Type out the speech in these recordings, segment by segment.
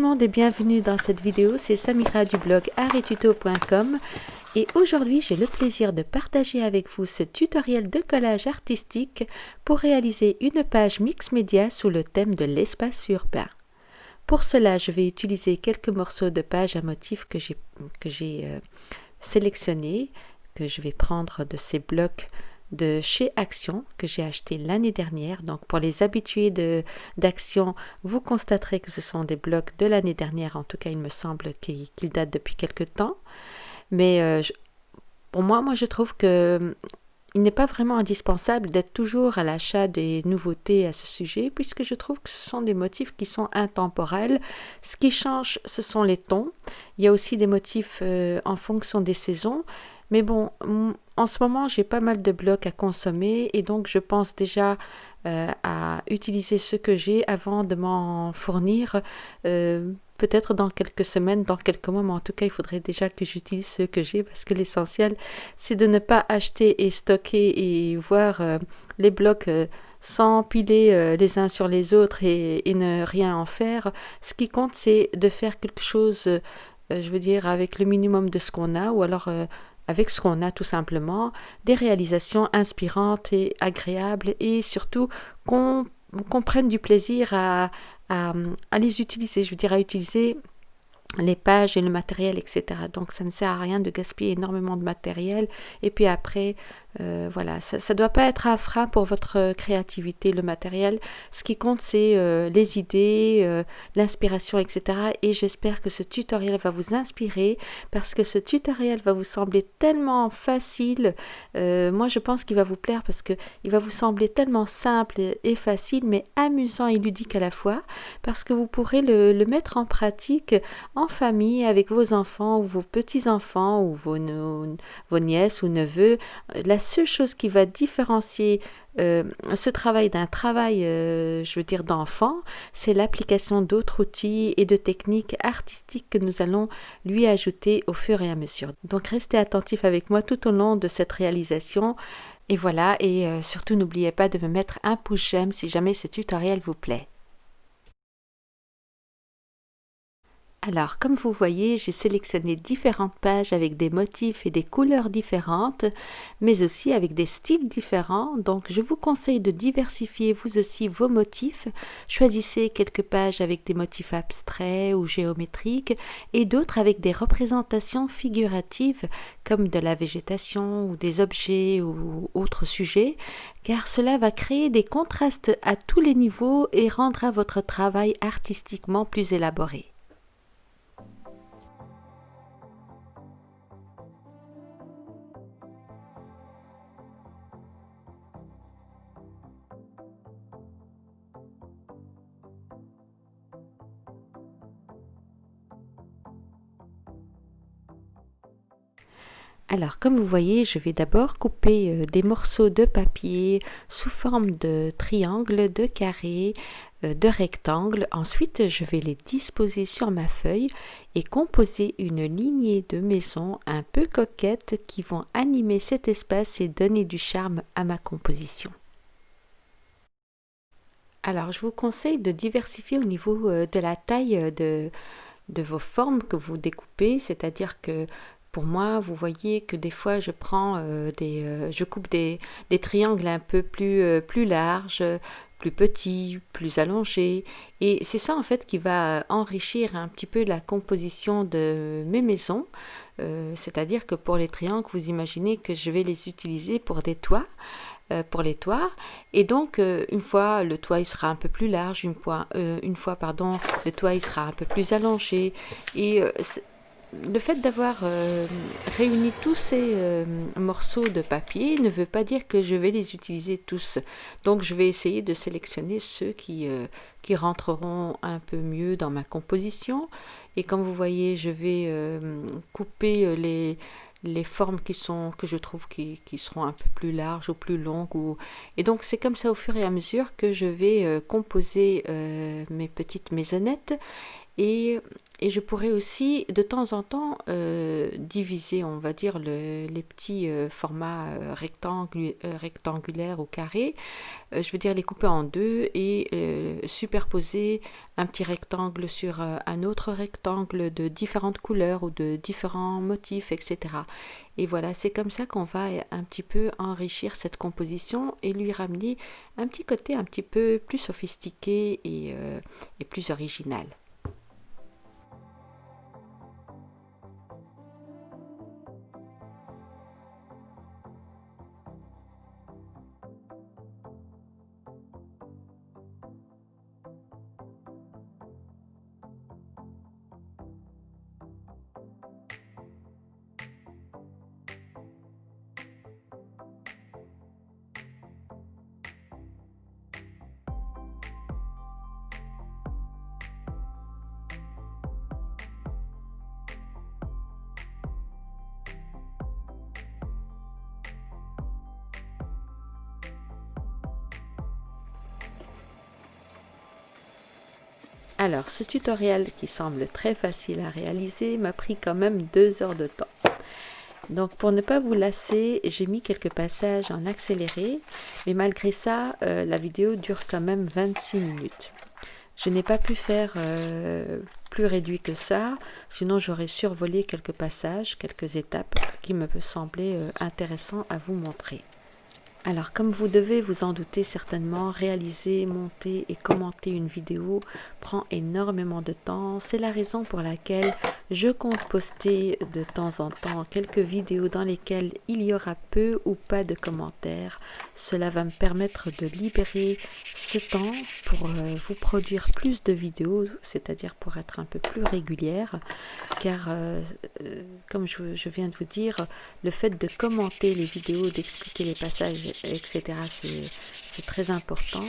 Monde et bienvenue dans cette vidéo, c'est Samira du blog arttuto.com et aujourd'hui j'ai le plaisir de partager avec vous ce tutoriel de collage artistique pour réaliser une page mix média sous le thème de l'espace urbain. Pour cela, je vais utiliser quelques morceaux de page à motifs que j'ai euh, sélectionnés, que je vais prendre de ces blocs de chez Action que j'ai acheté l'année dernière. Donc pour les habitués d'Action, vous constaterez que ce sont des blocs de l'année dernière. En tout cas, il me semble qu'ils datent depuis quelque temps. Mais euh, pour moi, moi je trouve que hum, il n'est pas vraiment indispensable d'être toujours à l'achat des nouveautés à ce sujet, puisque je trouve que ce sont des motifs qui sont intemporels. Ce qui change, ce sont les tons. Il y a aussi des motifs euh, en fonction des saisons. Mais bon, en ce moment, j'ai pas mal de blocs à consommer et donc je pense déjà euh, à utiliser ce que j'ai avant de m'en fournir. Euh, peut-être dans quelques semaines, dans quelques mois, mais en tout cas, il faudrait déjà que j'utilise ce que j'ai parce que l'essentiel, c'est de ne pas acheter et stocker et voir euh, les blocs s'empiler les uns sur les autres et, ne rien en faire. Ce qui compte, c'est de faire quelque chose, je veux dire, avec le minimum de ce qu'on a ou alors avec ce qu'on a tout simplement, des réalisations inspirantes et agréables et surtout qu'on prenne du plaisir à, à, à, les utiliser, je veux dire à utiliser les pages et le matériel, etc. Donc ça ne sert à rien de gaspiller énormément de matériel. Et puis après, euh, voilà, ça ne doit pas être un frein pour votre créativité, le matériel. Ce qui compte, c'est euh, les idées, euh, l'inspiration, etc. Et j'espère que ce tutoriel va vous inspirer parce que ce tutoriel va vous sembler tellement facile. moi, je pense qu'il va vous plaire parce qu'il va vous sembler tellement simple et facile, mais amusant et ludique à la fois parce que vous pourrez le, mettre en pratique en famille avec vos enfants ou vos petits-enfants ou vos, vos nièces ou neveux. Seule chose qui va différencier euh, ce travail d'un travail, euh, je veux dire, d'enfant, c'est l'application d'autres outils et de techniques artistiques que nous allons lui ajouter au fur et à mesure. Donc restez attentifs avec moi tout au long de cette réalisation. Et voilà, et euh, surtout n'oubliez pas de me mettre un pouce j'aime si jamais ce tutoriel vous plaît. Alors, comme vous voyez, j'ai sélectionné différentes pages avec des motifs et des couleurs différentes, mais aussi avec des styles différents. Donc, je vous conseille de diversifier vous aussi vos motifs. Choisissez quelques pages avec des motifs abstraits ou géométriques et d'autres avec des représentations figuratives comme de la végétation ou des objets ou autres sujets, car cela va créer des contrastes à tous les niveaux et rendra votre travail artistiquement plus élaboré. Alors, comme vous voyez, je vais d'abord couper euh, des morceaux de papier sous forme de triangle, de carré, euh, de rectangle. Ensuite, je vais les disposer sur ma feuille et composer une lignée de maisons un peu coquettes qui vont animer cet espace et donner du charme à ma composition. Alors, je vous conseille de diversifier au niveau euh, de la taille de, de vos formes que vous découpez, c'est-à-dire que pour moi, vous voyez que des fois, je prends euh, des, euh, je coupe des, triangles un peu plus, euh, plus larges, plus petits, plus allongés. Et c'est ça, en fait, qui va enrichir un petit peu la composition de mes maisons. C'est-à-dire que pour les triangles, vous imaginez que je vais les utiliser pour des toits pour les toits et donc une fois le toit sera un peu plus large une fois, une pardon le toit sera un peu plus allongé et le fait d'avoir euh, réuni tous ces euh, morceaux de papier ne veut pas dire que je vais les utiliser tous. Donc je vais essayer de sélectionner ceux qui, euh, qui rentreront un peu mieux dans ma composition. Et comme vous voyez, je vais couper les, les formes qui sont que je trouve qui, qui, seront un peu plus larges ou plus longues. Et donc c'est comme ça au fur et à mesure que je vais composer mes petites maisonnettes et, je pourrais aussi de temps en temps euh, diviser, on va dire, les petits euh, formats euh, rectangulaires ou carrés. je veux dire les couper en deux et superposer un petit rectangle sur un autre rectangle de différentes couleurs ou de différents motifs, etc. Et voilà, c'est comme ça qu'on va un petit peu enrichir cette composition et lui ramener un petit côté un petit peu plus sophistiqué et plus original. Alors, ce tutoriel qui semble très facile à réaliser m'a pris quand même deux heures de temps. Donc, pour ne pas vous lasser, j'ai mis quelques passages en accéléré, mais malgré ça, euh, la vidéo dure quand même 26 minutes. Je n'ai pas pu faire euh, plus réduit que ça, sinon j'aurais survolé quelques passages, quelques étapes qui me semblaient euh, intéressants à vous montrer. Alors comme vous devez vous en douter certainement, réaliser, monter et commenter une vidéo prend énormément de temps. C'est la raison pour laquelle je compte poster de temps en temps quelques vidéos dans lesquelles il y aura peu ou pas de commentaires. Cela va me permettre de libérer ce temps pour euh, vous produire plus de vidéos, c'est-à-dire pour être un peu plus régulière. Car euh, euh, comme je, je viens de vous dire, le fait de commenter les vidéos, d'expliquer les passages etc. C'est très important,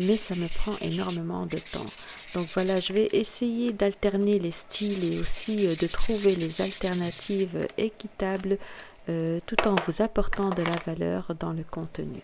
mais ça me prend énormément de temps. Donc voilà, je vais essayer d'alterner les styles et aussi euh, de trouver les alternatives équitables euh, tout en vous apportant de la valeur dans le contenu.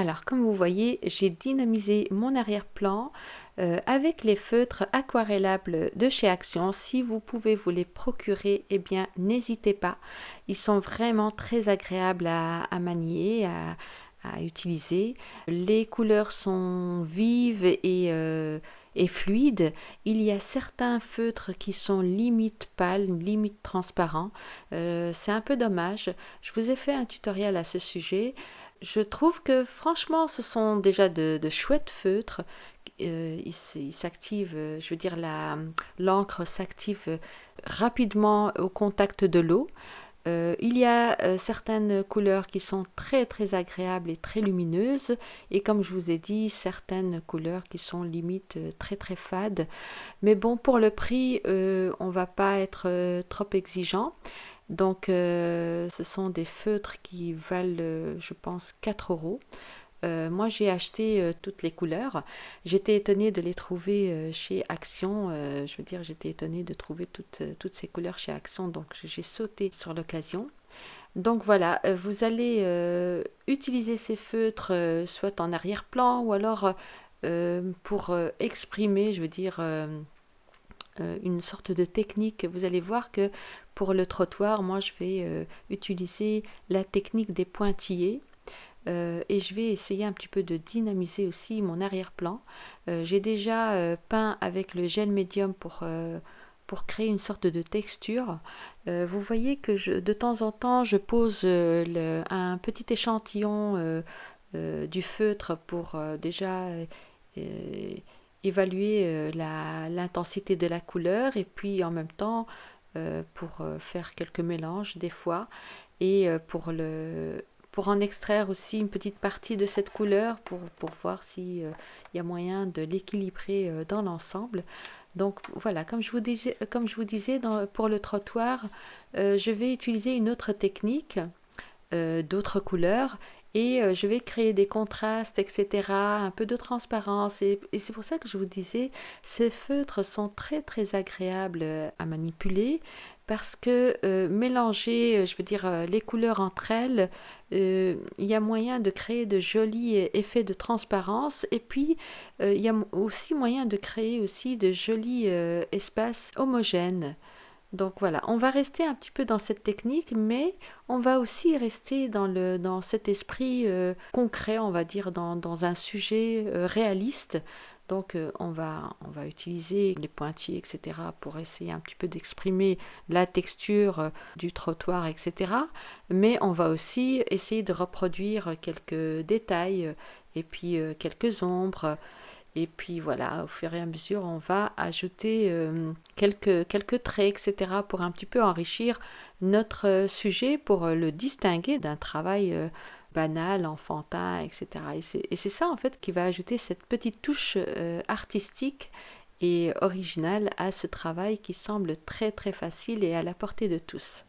Alors, comme vous voyez, j'ai dynamisé mon arrière-plan euh, avec les feutres aquarellables de chez Action. Si vous pouvez vous les procurer, eh bien, n'hésitez pas. Ils sont vraiment très agréables à, manier, à, utiliser. Les couleurs sont vives et, euh, et fluides. Il y a certains feutres qui sont limite pâles, limite transparents. Euh, c'est un peu dommage. Je vous ai fait un tutoriel à ce sujet je trouve que franchement, ce sont déjà de, chouettes feutres. Euh, ils s'activent, euh, je veux dire, l'encre s'active rapidement au contact de l'eau. Euh, il y a certaines couleurs qui sont très très agréables et très lumineuses et comme je vous ai dit certaines couleurs qui sont limite très très fades mais bon pour le prix on va pas être trop exigeant donc, euh, ce sont des feutres qui valent, euh, je pense, 4 euros. Euh, moi, j'ai acheté toutes les couleurs. J'étais étonnée de les trouver chez Action. je veux dire, j'étais étonnée de trouver toutes, toutes ces couleurs chez Action. Donc, j'ai sauté sur l'occasion. Donc voilà, vous allez utiliser ces feutres soit en arrière-plan ou alors pour exprimer, je veux dire, une sorte de technique. Vous allez voir que pour le trottoir, moi je vais euh, utiliser la technique des pointillés. Euh, et je vais essayer un petit peu de dynamiser aussi mon arrière-plan. Euh, j'ai déjà peint avec le gel médium pour, pour créer une sorte de texture. vous voyez que je, de temps en temps, je pose un petit échantillon du feutre pour déjà évaluer l'intensité de la couleur et puis en même temps euh, pour euh, faire quelques mélanges des fois et euh, pour, le, pour en extraire aussi une petite partie de cette couleur pour, voir s'il y a moyen de l'équilibrer dans l'ensemble. Donc voilà, comme je vous disais, comme je vous disais pour le trottoir, je vais utiliser une autre technique, d'autres couleurs, et je vais créer des contrastes, etc., un peu de transparence. Et, c'est pour ça que je vous disais, ces feutres sont très très agréables à manipuler parce que mélanger, je veux dire, les couleurs entre elles, il y a moyen de créer de jolis effets de transparence et puis il y a aussi moyen de créer aussi de jolis espaces homogènes. Donc voilà, on va rester un petit peu dans cette technique, mais on va aussi rester dans, le, dans cet esprit euh, concret, on va dire, dans, un sujet euh, réaliste. Donc euh, on, va, on va utiliser les pointillés, etc., pour essayer un petit peu d'exprimer la texture du trottoir, etc. Mais on va aussi essayer de reproduire quelques détails et puis quelques ombres. Et puis voilà, au fur et à mesure, on va ajouter euh, quelques, quelques traits, etc. pour un petit peu enrichir notre euh, sujet, pour euh, le distinguer d'un travail banal, enfantin, etc. Et c'est ça en fait qui va ajouter cette petite touche artistique et originale à ce travail qui semble très très facile et à la portée de tous.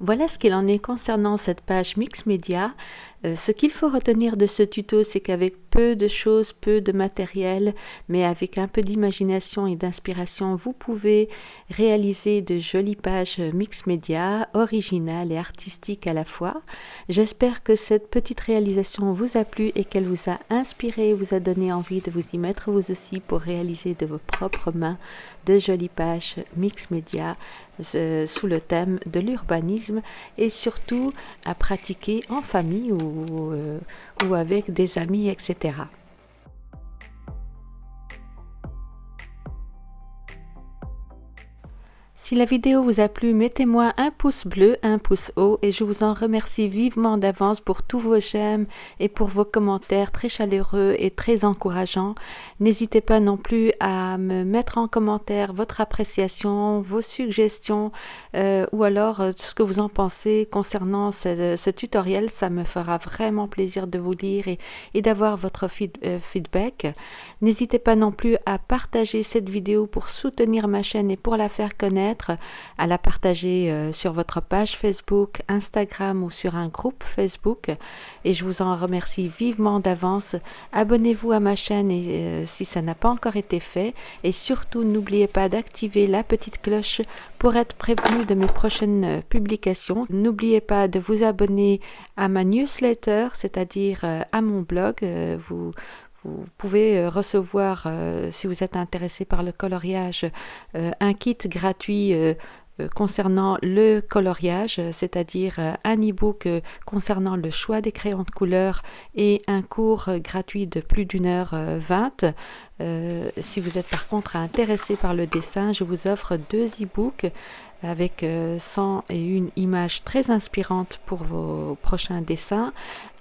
Voilà ce qu'il en est concernant cette page Mix Media. Euh, ce qu'il faut retenir de ce tuto, c'est qu'avec peu de choses, peu de matériel, mais avec un peu d'imagination et d'inspiration, vous pouvez réaliser de jolies pages Mix Media, originales et artistiques à la fois. J'espère que cette petite réalisation vous a plu et qu'elle vous a inspiré, vous a donné envie de vous y mettre vous aussi pour réaliser de vos propres mains de jolies pages Mix Media euh, sous le thème de l'urbanisme et surtout à pratiquer en famille ou, euh, ou avec des amis, etc. Si la vidéo vous a plu, mettez-moi un pouce bleu, un pouce haut et je vous en remercie vivement d'avance pour tous vos j'aime et pour vos commentaires très chaleureux et très encourageants. N'hésitez pas non plus à me mettre en commentaire votre appréciation, vos suggestions euh, ou alors euh, ce que vous en pensez concernant ce, tutoriel. Ça me fera vraiment plaisir de vous lire et, d'avoir votre euh, feedback. N'hésitez pas non plus à partager cette vidéo pour soutenir ma chaîne et pour la faire connaître à la partager euh, sur votre page Facebook, Instagram ou sur un groupe Facebook. Et je vous en remercie vivement d'avance. Abonnez-vous à ma chaîne euh, si ça n'a pas encore été fait. Et surtout, n'oubliez pas d'activer la petite cloche pour être prévenu de mes prochaines euh, publications. N'oubliez pas de vous abonner à ma newsletter, c'est-à-dire à mon blog. vous vous pouvez euh, recevoir, euh, si vous êtes intéressé par le coloriage, euh, un kit gratuit concernant le coloriage, c'est-à-dire un e-book concernant le choix des crayons de couleur et un cours gratuit de plus d'une heure vingt. si vous êtes par contre intéressé par le dessin, je vous offre deux e-books avec 100 et une images très inspirantes pour vos prochains dessins,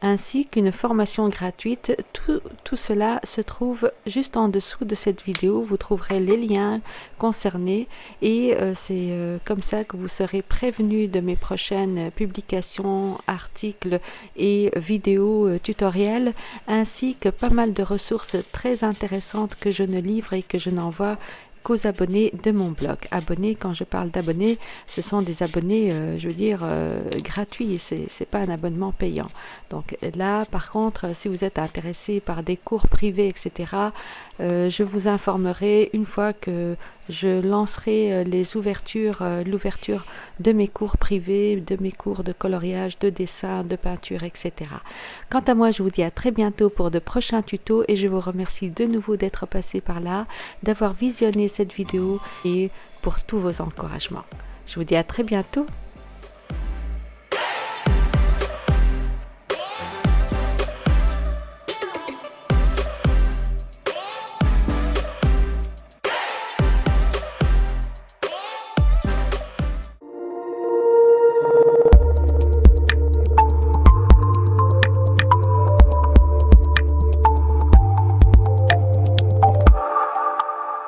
ainsi qu'une formation gratuite. Tout, tout, cela se trouve juste en dessous de cette vidéo. Vous trouverez les liens concernés et euh, c'est euh, comme ça que vous serez prévenu de mes prochaines publications, articles et vidéos euh, tutoriels, ainsi que pas mal de ressources très intéressantes que je ne livre et que je n'envoie aux abonnés de mon blog. Abonnés, quand je parle d'abonnés, ce sont des abonnés, euh, je veux dire, euh, gratuits, c'est pas un abonnement payant. Donc là, par contre, si vous êtes intéressé par des cours privés, etc., euh, je vous informerai une fois que je lancerai les ouvertures, l'ouverture de mes cours privés, de mes cours de coloriage, de dessin, de peinture, etc. Quant à moi, je vous dis à très bientôt pour de prochains tutos et je vous remercie de nouveau d'être passé par là, d'avoir visionné cette vidéo et pour tous vos encouragements. Je vous dis à très bientôt